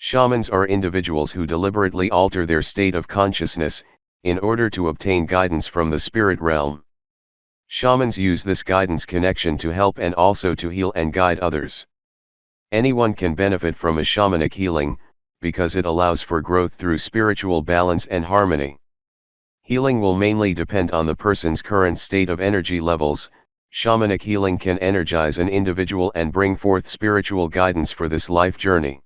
Shamans are individuals who deliberately alter their state of consciousness, in order to obtain guidance from the spirit realm. Shamans use this guidance connection to help and also to heal and guide others. Anyone can benefit from a shamanic healing, because it allows for growth through spiritual balance and harmony. Healing will mainly depend on the person's current state of energy levels. Shamanic healing can energize an individual and bring forth spiritual guidance for this life journey.